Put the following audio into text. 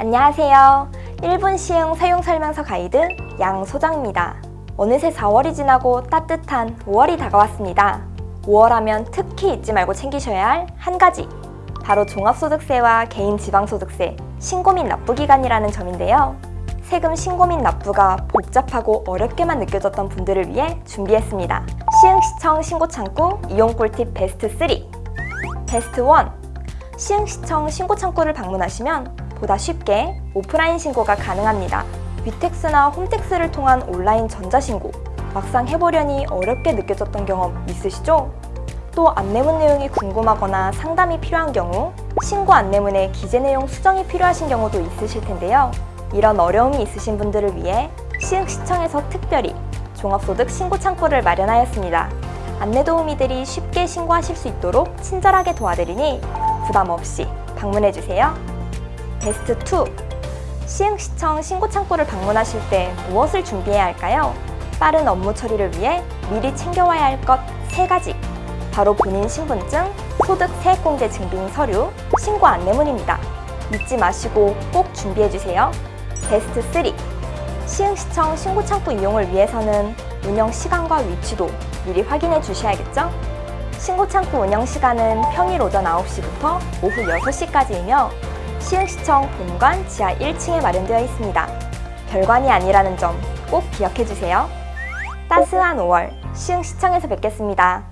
안녕하세요. 1분 시흥 사용 설명서 가이드 양소장입니다. 어느새 4월이 지나고 따뜻한 5월이 다가왔습니다. 5월 하면 특히 잊지 말고 챙기셔야 할 한 가지 바로 종합소득세와 개인지방소득세 신고 및 납부 기간이라는 점인데요. 세금 신고 및 납부가 복잡하고 어렵게만 느껴졌던 분들을 위해 준비했습니다. 시흥시청 신고창구 이용 꿀팁 베스트 3 베스트 1 시흥시청 신고창구를 방문하시면 보다 쉽게 오프라인 신고가 가능합니다. 위택스나 홈택스를 통한 온라인 전자신고 막상 해보려니 어렵게 느껴졌던 경험 있으시죠? 또 안내문 내용이 궁금하거나 상담이 필요한 경우 신고 안내문에 기재 내용 수정이 필요하신 경우도 있으실 텐데요. 이런 어려움이 있으신 분들을 위해 시흥시청에서 특별히 종합소득 신고 창구를 마련하였습니다. 안내 도우미들이 쉽게 신고하실 수 있도록 친절하게 도와드리니 부담 없이 방문해주세요. 베스트 2 시흥시청 신고 창구를 방문하실 때 무엇을 준비해야 할까요? 빠른 업무 처리를 위해 미리 챙겨와야 할것 세가지 바로 본인 신분증, 소득 세액공제 증빙 서류, 신고 안내문입니다. 잊지 마시고 꼭 준비해주세요. 베스트 3 시흥시청 신고창구 이용을 위해서는 운영 시간과 위치도 미리 확인해 주셔야겠죠? 신고창구 운영 시간은 평일 오전 9시부터 오후 6시까지이며 시흥시청 본관 지하 1층에 마련되어 있습니다. 별관이 아니라는 점 꼭 기억해 주세요. 따스한 5월 시흥시청에서 뵙겠습니다.